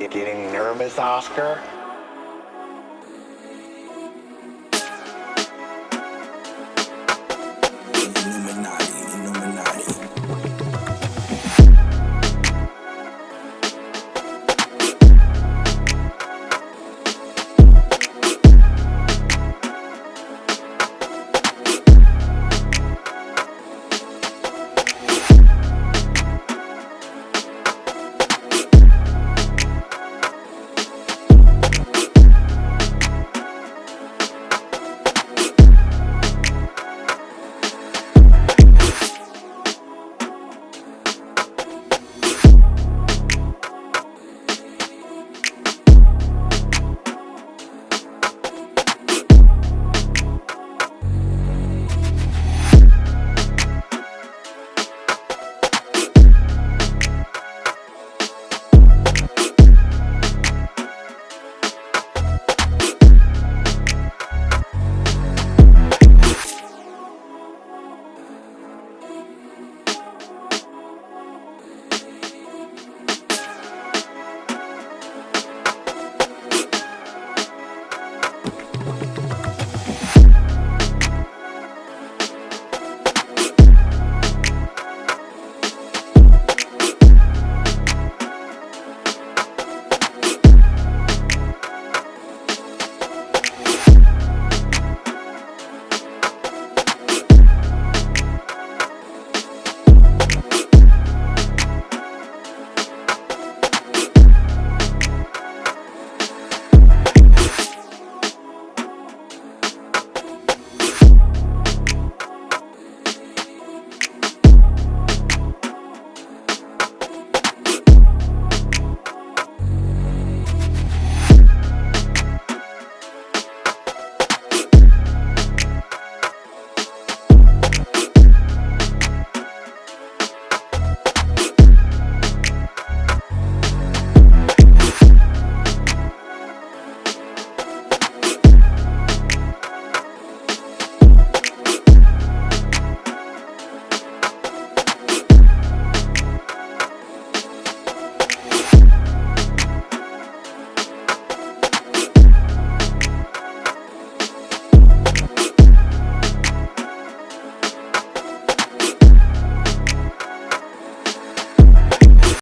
You getting nervous, Oscar?